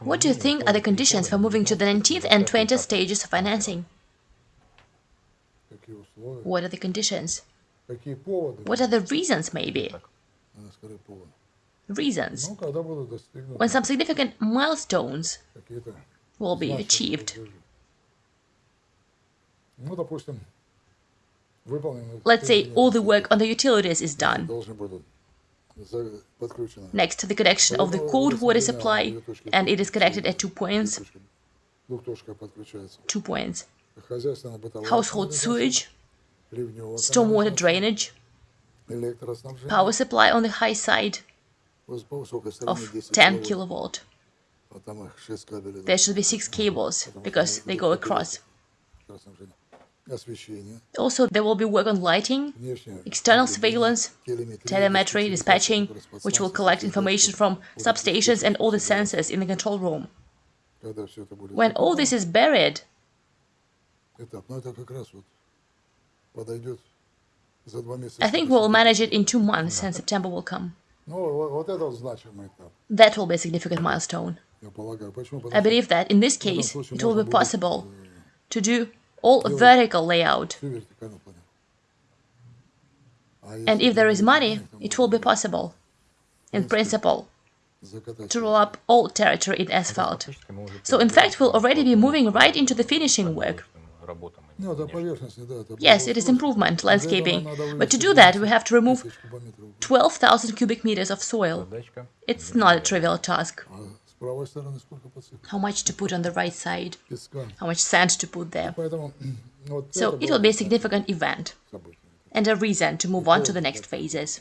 What do you think are the conditions for moving to the 19th and 20th stages of financing? What are the conditions? What are the reasons, maybe? Reasons. When some significant milestones will be achieved. Let's say all the work on the utilities is done. Next, the connection of the cold water supply, and it is connected at two points. Two points. Household sewage, stormwater drainage, power supply on the high side of 10 kilovolt. There should be six cables because they go across. Also, there will be work on lighting, external surveillance, telemetry, dispatching, which will collect information from substations and all the sensors in the control room. When all this is buried, I think we'll manage it in two months and September will come. That will be a significant milestone. I believe that in this case it will be possible to do all vertical layout. And if there is money, it will be possible, in principle, to roll up all territory in asphalt. So, in fact, we'll already be moving right into the finishing work. Yes, it is improvement, landscaping. But to do that, we have to remove 12,000 cubic meters of soil. It's not a trivial task how much to put on the right side, how much sand to put there. So it will be a significant event and a reason to move on to the next phases.